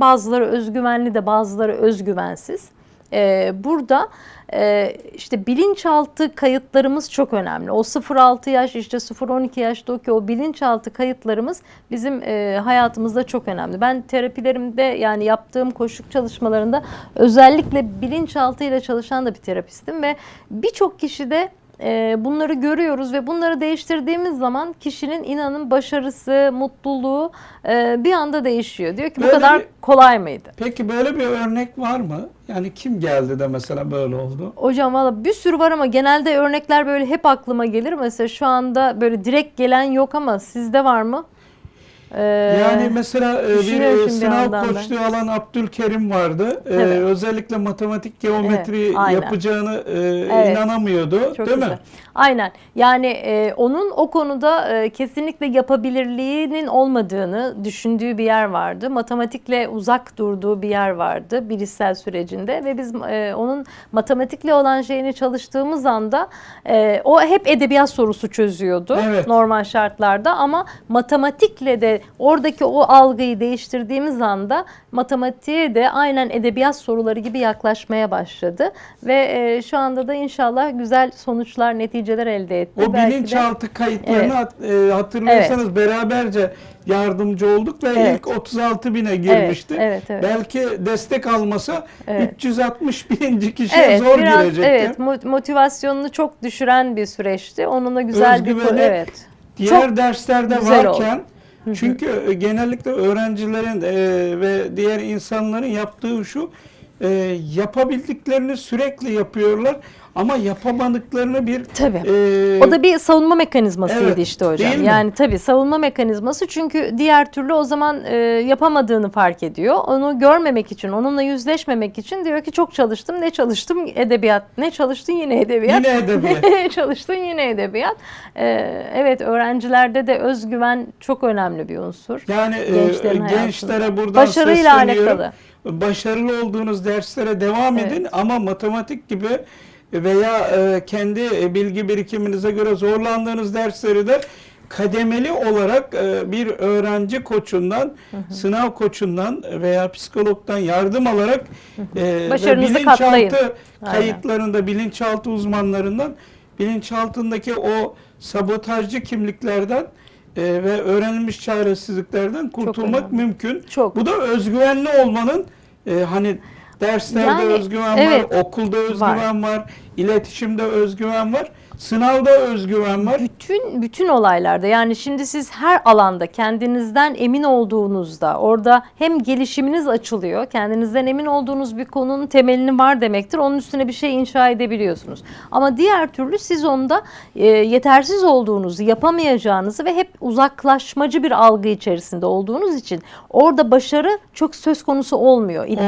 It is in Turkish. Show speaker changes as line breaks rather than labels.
Bazıları özgüvenli de bazıları özgüvensiz. Ee, burada e, işte bilinçaltı kayıtlarımız çok önemli. O 0-6 yaş işte 0-12 yaştaki o bilinçaltı kayıtlarımız bizim e, hayatımızda çok önemli. Ben terapilerimde yani yaptığım koşuk çalışmalarında özellikle bilinçaltıyla çalışan da bir terapistim ve birçok kişide e, bunları görüyoruz ve bunları değiştirdiğimiz zaman kişinin inanın başarısı, mutluluğu e, bir anda değişiyor. Diyor ki bu
Böyle
kadar
bir-
kolay mıydı?
Peki böyle bir örnek var mı? Yani kim geldi de mesela böyle oldu?
Hocam valla bir sürü var ama genelde örnekler böyle hep aklıma gelir. Mesela şu anda böyle direkt gelen yok ama sizde var mı? Ee,
Yani mesela e, bir e,
bir
sınav
ben.
koçluğu alan Abdülkerim vardı. E,
Evet.
özellikle matematik geometri
Evet, aynen.
yapacağını e,
Evet.
inanamıyordu.
Çok
değil
güzel.
mi?
Aynen. Yani e, onun o konuda e, kesinlikle yapabilirliğinin olmadığını düşündüğü bir yer vardı. Matematikle uzak durduğu bir yer vardı bilişsel sürecinde ve biz e, onun matematikle olan şeyini çalıştığımız anda e, o hep edebiyat sorusu çözüyordu
Evet.
normal şartlarda ama matematikle de oradaki o algıyı değiştirdiğimiz anda matematiğe de aynen edebiyat soruları gibi yaklaşmaya başladı ve e, şu anda da inşallah güzel sonuçlar, neticeler elde etti.
O
Belki de-
bilinçaltı kayıtlarını
Evet.
e, hatırlıyorsanız beraberce yardımcı olduk ve
Evet.
ilk 36 bine girmişti.
evet, evet.
Belki destek almasa
Evet.
360 bininci kişiye
Evet,
zor
biraz
girecekti.
evet mo- motivasyonunu çok düşüren bir süreçti. Onunla güzel bir
Özgüveni
evet.
Diğer
Çok
derslerde varken çünkü e, genellikle öğrencilerin e, ve diğer insanların yaptığı şu e, yapabildiklerini sürekli yapıyorlar ama yapamadıklarını bir
Tabii.
e,
O da bir savunma mekanizmasıydı
Evet,
işte hocam. Yani tabii savunma mekanizması çünkü diğer türlü o zaman e, yapamadığını fark ediyor. Onu görmemek için, onunla yüzleşmemek için diyor ki çok çalıştım. Ne çalıştım? Edebiyat. Ne çalıştın? Yine edebiyat.
Yine edebiyat.
Ne çalıştın? Yine edebiyat. E, evet öğrencilerde de özgüven çok önemli bir unsur.
yani e, gençlere buradan
Başarıyla
sesleniyorum.
alakalı.
Başarılı olduğunuz derslere devam
Evet.
edin ama matematik gibi veya e, kendi bilgi birikiminize göre zorlandığınız dersleri de kademeli olarak e, bir öğrenci koçundan, sınav koçundan veya psikologdan yardım alarak e,
Başarınızı katlayın.
bilinçaltı
Aynen.
kayıtlarında, bilinçaltı uzmanlarından bilinçaltındaki o sabotajcı kimliklerden e, ve öğrenilmiş çaresizliklerden kurtulmak
önemli.
mümkün.
Çok.
Bu da özgüvenli olmanın e, hani derslerde
Yani,
özgüven
evet.
var, okulda özgüven var. iletişimde özgüven var, sınavda özgüven var.
Bütün bütün olaylarda yani şimdi siz her alanda kendinizden emin olduğunuzda orada hem gelişiminiz açılıyor. Kendinizden emin olduğunuz bir konunun temelini var demektir. Onun üstüne bir şey inşa edebiliyorsunuz. Ama diğer türlü siz onda e, yetersiz olduğunuzu, yapamayacağınızı ve hep uzaklaşmacı bir algı içerisinde olduğunuz için orada başarı çok söz konusu olmuyor. İddia